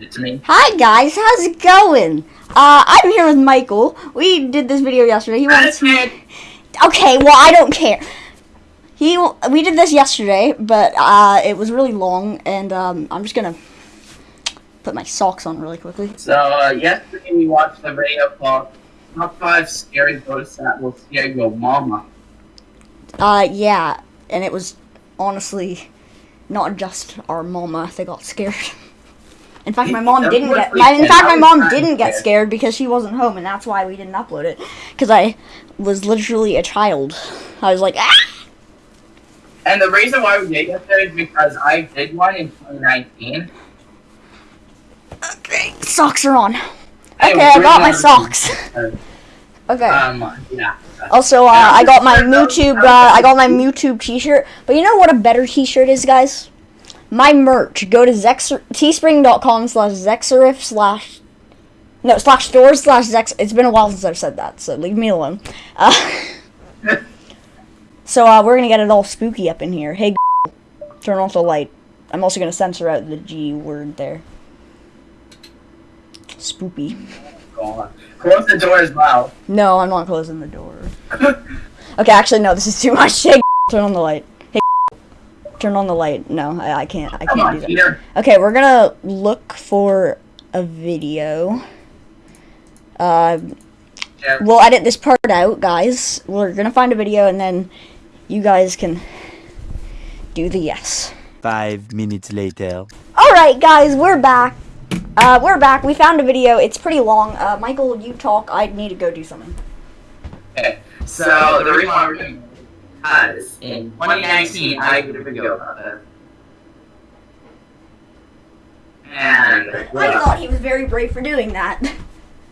It's me. Hi guys, how's it going? Uh, I'm here with Michael. We did this video yesterday. He wants. Okay, well I don't care. He we did this yesterday, but uh, it was really long, and um, I'm just gonna put my socks on really quickly. So uh, yesterday we watched a video called Top Five Scary Ghosts That Will Scare Your Mama. Uh, yeah, and it was honestly not just our mama that got scared. In fact, my mom didn't get. In fact, my mom didn't get scared because she wasn't home, and that's why we didn't upload it. Because I was literally a child. I was like, ah. And the reason why we did yesterday is because I did one in 2019. Okay, socks are on. Hey, Okay, I got my socks. Okay. Um, yeah. Also, uh, I got my Mewtube. Uh, I got my Mewtube T-shirt. But you know what a better T-shirt is, guys? My merch. Go to Zexer- teespring.com slash Zexerif slash no slash store slash Zex. It's been a while since I've said that, so leave me alone. Uh, so uh, we're gonna get it all spooky up in here. Hey, turn off the light. I'm also gonna censor out the G word there. Spoopy. Close the door as well. No, I'm not closing the door. Okay, actually, no. This is too much. Hey, turn on the light. Hey, turn on the light. No, I, I can't. I Come can't on, do that. Peter. Okay, we're gonna look for a video. Uh, Yeah. we'll edit this part out, guys. We're gonna find a video, and then you guys can do the yes. Five minutes later. All right, guys, we're back. Uh, we're back. We found a video. It's pretty long. Uh, Michael, you talk. I need to go do something. Okay. So the reason why we're doing this is in 2019 I did a video about this. And I thought he was very brave for doing that.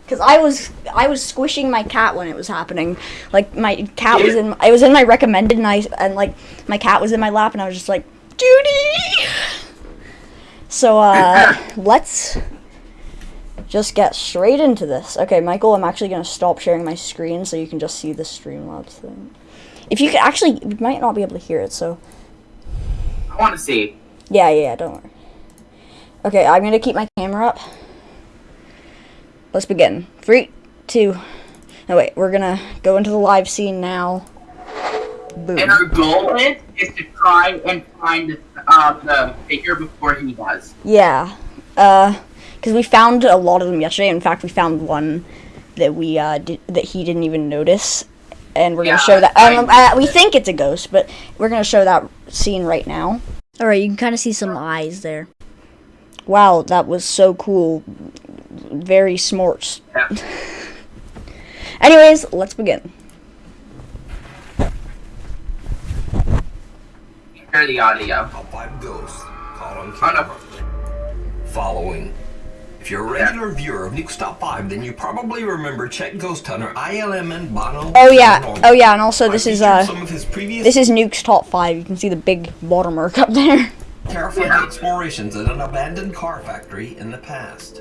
Cause I was I was squishing my cat when it was happening. Like my cat was in I was in my recommended and I and like my cat was in my lap and I was just like Judy. So uh, let's just get straight into this. Okay, Michael, I'm actually gonna stop sharing my screen so you can just see the Streamlabs thing. If you could actually, you might not be able to hear it. So I want to see. yeah, yeah, yeah, don't worry. Okay, I'm gonna keep my camera up. Let's begin. Three, two. No wait, we're gonna go into the live scene now. Boom. And our goal is, is to try and find uh, the figure before he does. Yeah. Uh, because we found a lot of them yesterday. In fact, we found one that we uh did, that he didn't even notice, and we're Yeah, gonna show that. I- Um, uh, we think it's a ghost, but we're gonna show that scene right now. All right, you can kind of see some eyes there. Wow, that was so cool. Very smart. Yeah. Anyways, let's begin. Hear the audio. Top 5 Ghosts, caught on Oh, camera. Following. If you're a regular viewer of Nuke's Top 5, then you probably remember Czech Ghost Hunter ILM and Bono. Oh yeah, Paranormal. oh yeah, and also I this is uh, some of his previous this is Nuke's top five. You can see the big watermark up there. terrifying Yeah. explorations at an abandoned car factory in the past.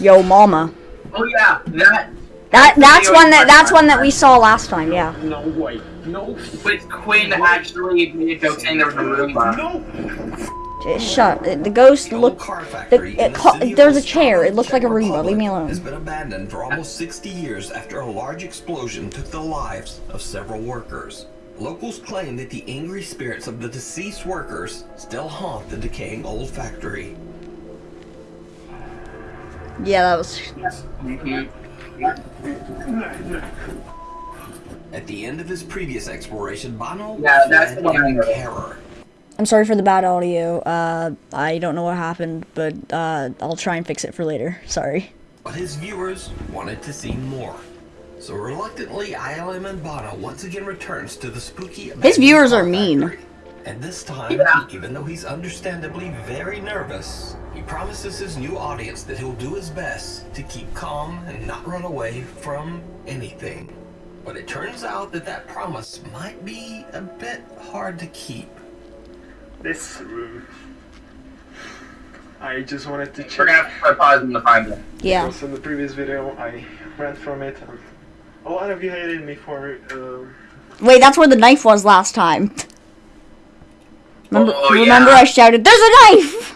Yo, mama. Oh yeah, that That that's one that is that's one that we saw last time. Yeah. No way. No. with Quinn actually made a joke saying there was a Roomba. No. Just shut. The ghost The looked. car it in the co- there's a chair. It looks Czech like a Roomba. Republic, Leave me alone. Has been abandoned for almost 60 years after a large explosion took the lives of several workers. Locals claim that the angry spirits of the deceased workers still haunt the decaying old factory. Yeah, that was. At the end of his previous exploration, Bono Yeah, that's fled the one in know. terror. I'm sorry for the bad audio. Uh, I don't know what happened, but uh, I'll try and fix it for later. Sorry. But his viewers wanted to see more. So reluctantly, ILM and Bono once again returns to the spooky His viewers are mean. factory. And this time, Yeah. even though he's understandably very nervous, he promises his new audience that he'll do his best to keep calm and not run away from anything. But it turns out that that promise might be a bit hard to keep. This room. I just wanted to We're check. gonna have to put pause and to find it. Yeah. Also, in the previous video, I ran from it. And a lot of you hated me for. Um, Wait, that's where the knife was last time. Remember? Oh, remember, yeah. I shouted, "There's a knife!"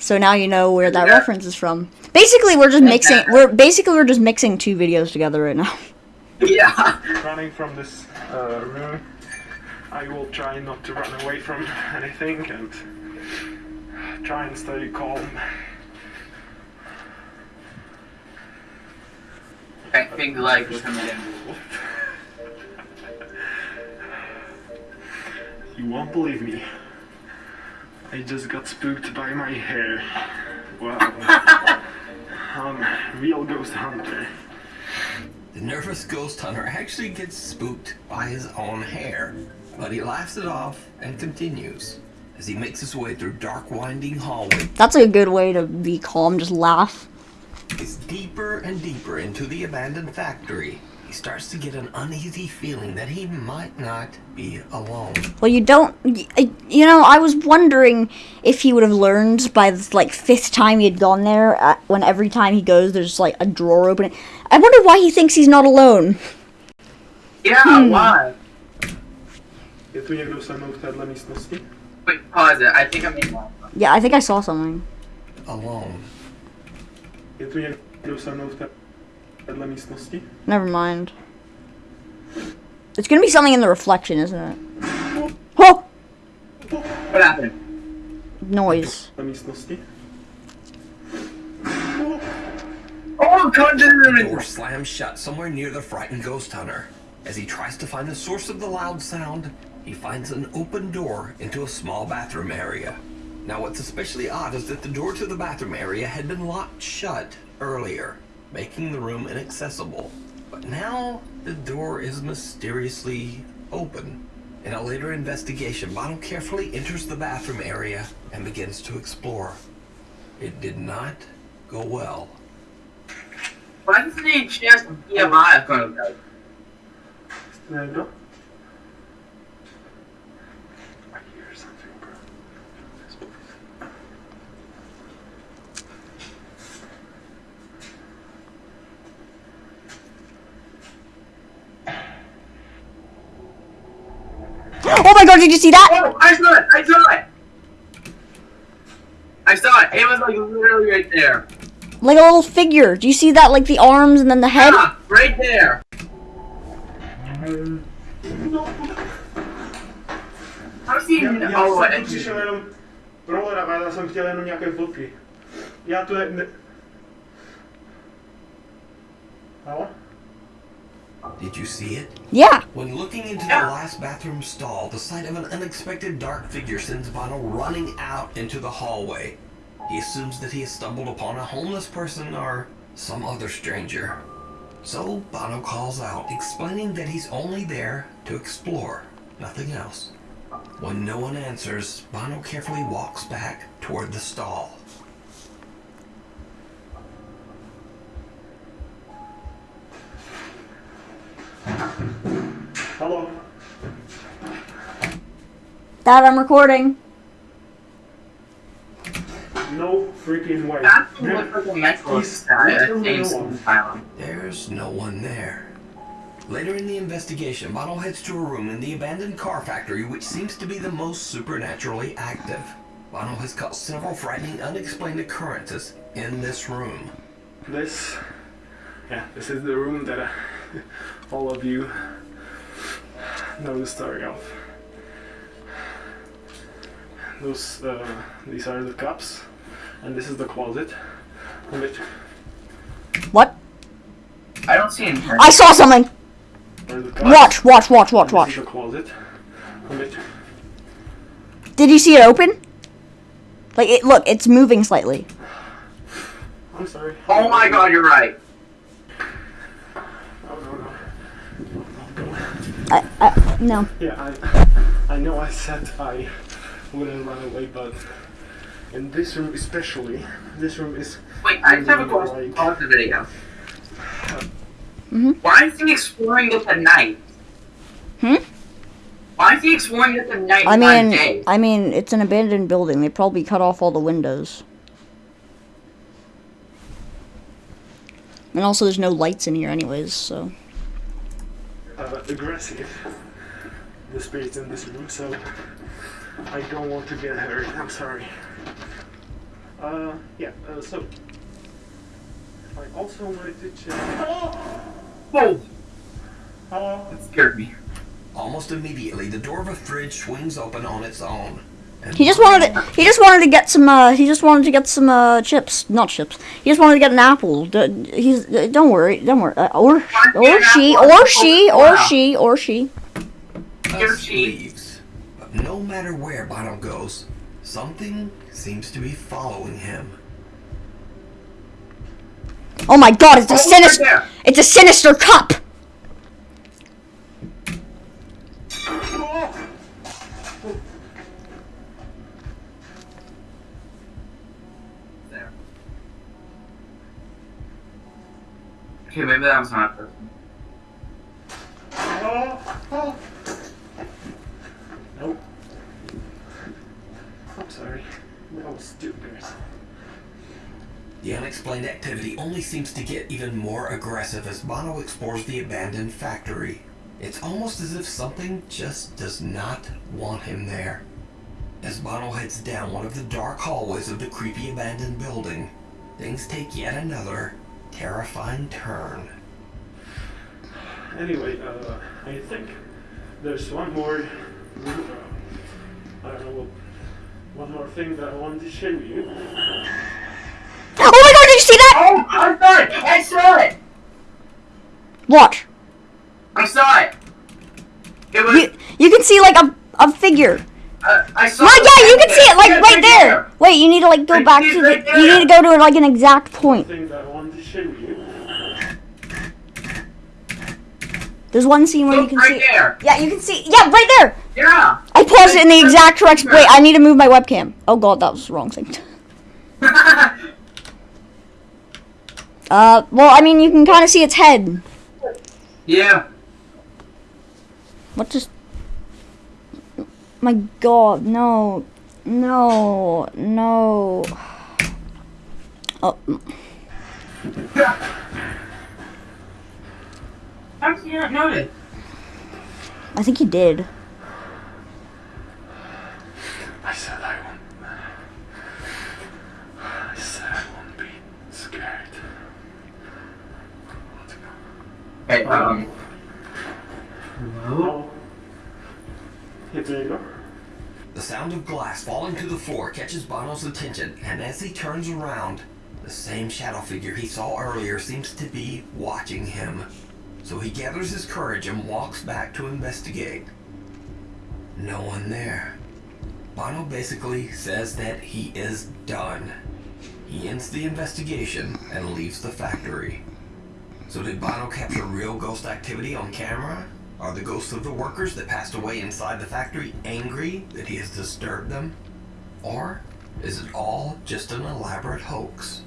So now you know where that Yeah. reference is from. Basically, we're just mixing. We're basically we're just mixing two videos together right now. Yeah. running from this uh, room. I will try not to run away from anything and try and stay calm. I think coming. You won't believe me. I just got spooked by my hair. Wow. I'm a real ghost hunter. The nervous ghost hunter actually gets spooked by his own hair, but he laughs it off and continues as he makes his way through dark, winding hallways That's a good way to be calm. Just laugh. It's deeper and deeper into the abandoned factory. He starts to get an uneasy feeling that he might not be alone. Well, you don't. You know, I was wondering if he would have learned by the like fifth time he had gone there. Uh, when every time he goes, there's like a drawer opening. I wonder why he thinks he's not alone. Yeah, Hmm. why? Je tu někdo se mnou v téhle místnosti? Wait, pause it. I think I'm in. Yeah, I think I saw something. Alone. Je tu někdo se mnou v té- téhle místnosti? Never mind. It's gonna be something in the reflection, isn't it? Oh, What happened? noise. Na místnosti? Oh, come to the Door slams shut somewhere near the frightened ghost hunter. As he tries to find the source of the loud sound, he finds an open door into a small bathroom area. Now, what's especially odd is that the door to the bathroom area had been locked shut earlier, making the room inaccessible. But now, the door is mysteriously open. In a later investigation, Bono carefully enters the bathroom area and begins to explore. It did not go well. Why doesn't he just EMI account? Jste někdo? I Did you see that? Oh, I saw it! I saw it! I saw it. It was like literally right there. Like a little figure. Do you see that? Like the arms and then the head? Ah, right there. How's? Já, já Oh, jsem přišel jenom rollerovat, já jsem chtěl jenom nějaké fotky. Já tu ne... ne... Halo? Did you see it? Yeah. When looking into the last bathroom stall, the sight of an unexpected dark figure sends Bono running out into the hallway. He assumes that he has stumbled upon a homeless person or some other stranger. So Bono calls out, explaining that he's only there to explore, nothing else. When no one answers, Bono carefully walks back toward the stall. Halo? Dad, I'm recording. No freaking way. that looks like a mental He's- status. he's Same the one. style. There's no one there. Later in the investigation, Bono heads to a room in the abandoned car factory which seems to be the most supernaturally active. Bono has caught several frightening unexplained occurrences in this room. This, yeah, this is the room that uh, all of you know the story of. Those, uh, these are the cups, and this is the closet. which What? I don't see anything. I saw something. are the cups. Watch, watch, watch, watch, watch. This is the closet. which Did you see it open? Like it look, it's moving slightly. I'm sorry. Oh my god, you're right. Oh no no. I, I no. Yeah, I, I know I said I wouldn't run away, but in this room especially, this room is Wait, I just have a Like- question. Pause the video. Mhm. Why is he exploring this at night? Hmm? Why is he exploring this at night? I mean, day? I mean, it's an abandoned building. They probably cut off all the windows. And also, there's no lights in here, anyways. So uh, aggressive. The spirits in this room, so I don't want to get hurt. I'm sorry. Uh, yeah, uh, so. I also wanted to check. Oh! Whoa! That scared me. Almost immediately, the door of a fridge swings open on its own. He just wanted to, he just wanted to get some uh he just wanted to get some uh chips, not chips. He just wanted to get an apple. D- He's uh, don't worry, don't worry. Uh, or or she or she or she or she. Here Gus she- leaves. But no matter where Bono goes, something seems to be following him. Oh my god, it's a Oh, sinister there. it's a sinister cup. There. Okay, maybe that was not a person. Oh, oh. Nope. I'm sorry. That was stupid. The unexplained activity only seems to get even more aggressive as Bono explores the abandoned factory. It's almost as if something just does not want him there. As Bono heads down one of the dark hallways of the creepy abandoned building, things take yet another terrifying turn. Anyway, uh, I think there's one more. I don't know. One more thing that I wanted to show you. Oh my god, did you see that? Oh, I saw it! I saw it! What? I saw it! It was. You you can see like a a figure. uh, I saw Right, it. yeah, you can see it like Yeah, right there. Wait, you need to like go I back to it the right you need to go to like an exact point. Thing that I wanted to show you. There's one scene where you can right see there. Yeah, you can see Yeah, right there. Yeah. I paused it in the exact correct Wait, I need to move my webcam. Oh god, that was the wrong thing. Uh, well, I mean, you can kind of see its head. yeah. What just? My God, no, no, no. Oh, How did you not notice? I think he did. I said I won't. I said I won't be scared. Hey, um. Hello? Here there you go. The sound of glass falling to the floor catches Bono's attention, and as he turns around, the same shadow figure he saw earlier seems to be watching him. So he gathers his courage and walks back to investigate. No one there. Bono basically says that he is done. He ends the investigation and leaves the factory. So did Bono capture real ghost activity on camera? Are the ghosts of the workers that passed away inside the factory angry that he has disturbed them? Or is it all just an elaborate hoax?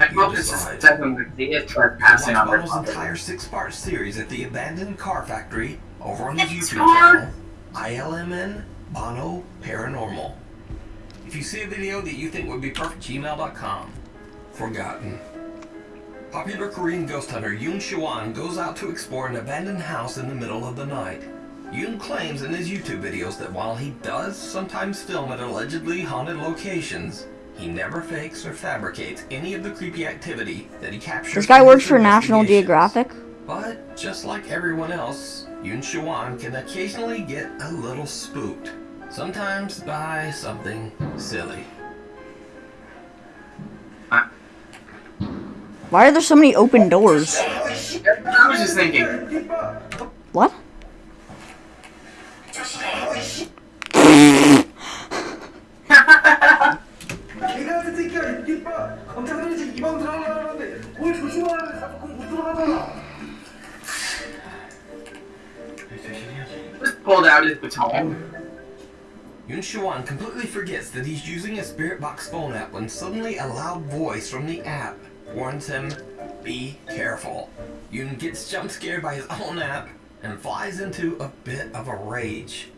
I hope this is definitely the Watch trespassing on Bono's entire six-part series at the abandoned car factory over on his It's YouTube hard. channel, ILMN Bono Paranormal. If you see a video that you think would be perfect, gmail.com. Forgotten. Popular Korean ghost hunter Yoon Shawan goes out to explore an abandoned house in the middle of the night. Yoon claims in his YouTube videos that while he does sometimes film at allegedly haunted locations, he never fakes or fabricates any of the creepy activity that he captures. This guy works for National. Geographic. But just like everyone else, Yoon Shawan can occasionally get a little spooked. Sometimes by something silly. Why are there so many open doors? I was just thinking. What? pulled out his baton. Yun Shuan completely forgets that he's using a spirit box phone app when suddenly a loud voice from the app warns him, be careful. Yun gets jump scared by his own app and flies into a bit of a rage.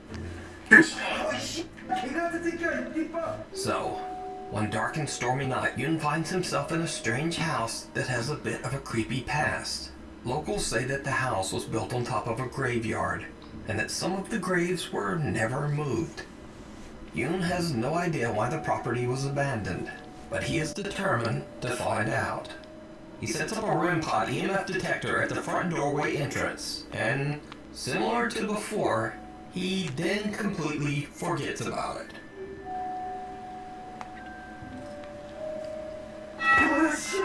so, one dark and stormy night, Yun finds himself in a strange house that has a bit of a creepy past. Locals say that the house was built on top of a graveyard, and that some of the graves were never moved. Yun has no idea why the property was abandoned, but he is determined to find out. He sets up a REM pod EMF detector at the front doorway entrance, and similar to before, he then completely forgets about it. 아, 씨.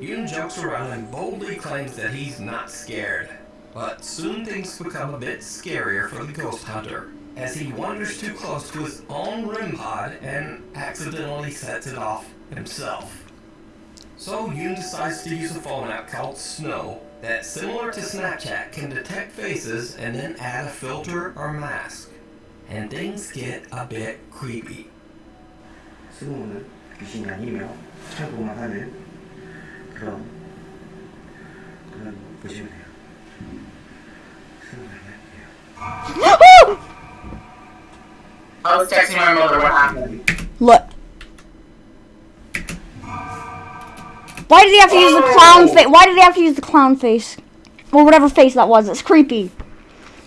Yoon jokes around and boldly claims that he's not scared. But soon things become a bit scarier for the ghost hunter as he wanders too close to his own REM pod and accidentally sets it off himself. So Yoon decides to use a phone app called Snow that, similar to Snapchat, can detect faces and then add a filter or mask. And things get a bit creepy. 스노우는 귀신이 아니며 참고만 하는 I was texting my mother what happened. Look. Why did he have to use the clown face? Why did he have to use the clown face? Well, whatever face that was, it's creepy.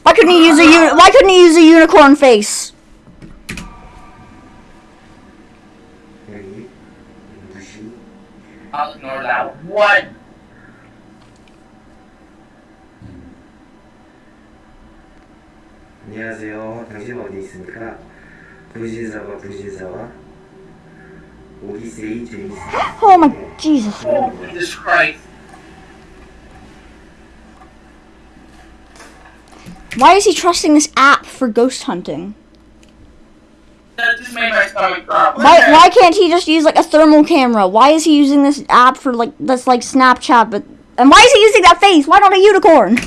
Why couldn't he use a Why couldn't he use a unicorn face? I'll ignore that. What? 안녕하세요. 당신 어디 있습니까? 부신사와 부신사와 오기세이 제이스 Oh my Jesus. Oh, Jesus Christ. Why is he trusting this app for ghost hunting? Just made my stomach drop. Why why can't he just use like a thermal camera? Why is he using this app for like that's like Snapchat but and why is he using that face? Why not a unicorn?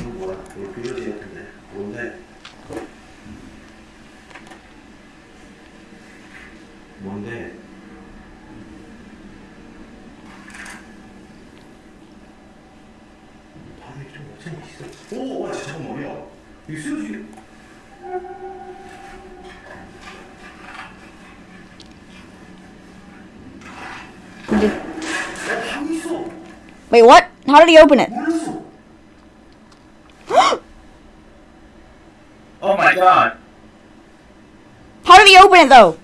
Wait, what? How did he open it? oh my god. How did he open it though?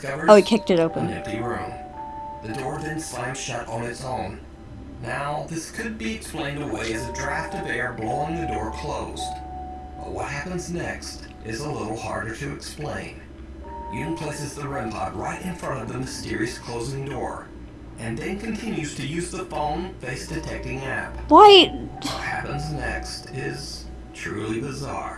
Discovers Oh, he kicked it an open. empty room. The door then slams shut on its own. Now, this could be explained away as a draft of air blowing the door closed. But what happens next is a little harder to explain. Yoon places the REM pod right in front of the mysterious closing door, and then continues to use the phone face detecting app. Why? What happens next is truly bizarre.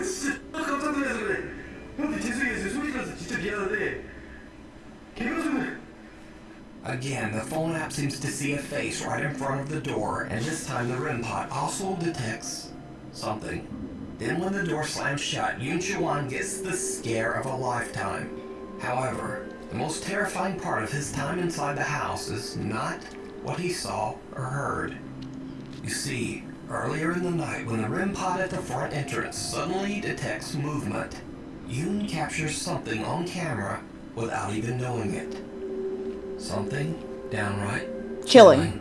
진짜 깜짝 그래 죄송해요 진짜 미안한데 Again, the phone app seems to see a face right in front of the door, and this time the REM pod also detects something. Then when the door slams shut, Yun Chuan gets the scare of a lifetime. However, the most terrifying part of his time inside the house is not what he saw or heard. You see, earlier in the night when the REM pod at the front entrance suddenly detects movement, Yoon captures something on camera without even knowing it. Something downright Chilling.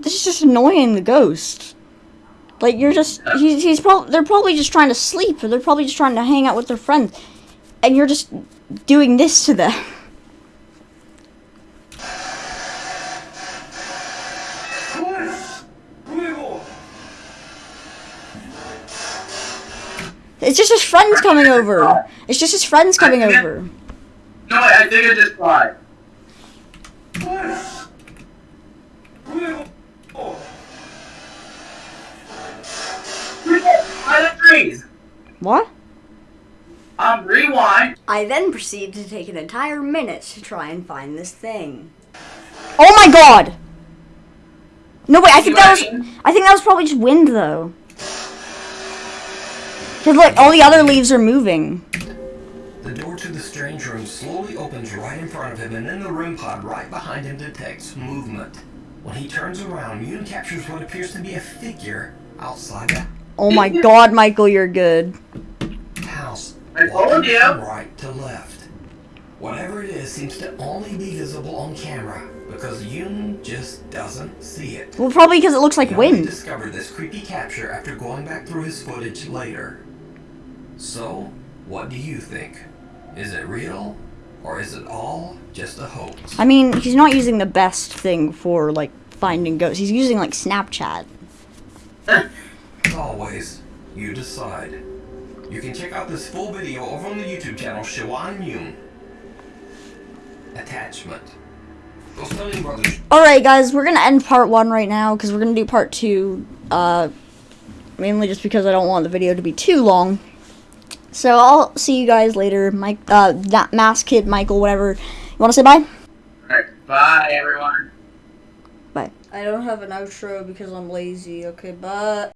This is just annoying the ghost. Like you're just he's he's probably they're probably just trying to sleep or they're probably just trying to hang out with their friends, and you're just doing this to them. It's just his friends coming over. It's just his friends coming over. No, I think I just tried. By the trees. What? Um, rewind. I then proceed to take an entire minute to try and find this thing. Oh my god! No wait, I think that was I think that was probably just wind though. Cause look, all the other leaves are moving. The door to the strange room slowly opens right in front of him, and then the REM pod right behind him detects movement. When he turns around, Yoon captures what appears to be a figure outside the Oh my god, Michael, you're good. house. I told you. From right to left. Whatever it is seems to only be visible on camera because Yoon just doesn't see it. Well, probably because it looks like He only wind. discovered this creepy capture after going back through his footage later. So, what do you think? Is it real? Or is it all just a hoax? I mean, he's not using the best thing for like finding ghosts. He's using like Snapchat. As always, you decide. You can check out this full video over on the YouTube channel Shiwan Yoon. Attachment. Those Sterling brothers All right, guys, we're gonna end part one right now because we're gonna do part two. Uh, mainly just because I don't want the video to be too long. So I'll see you guys later. Mike, uh, not Mask Kid, Michael, whatever. You want to say bye? Alright, bye everyone. Bye. I don't have an outro because I'm lazy. Okay, but.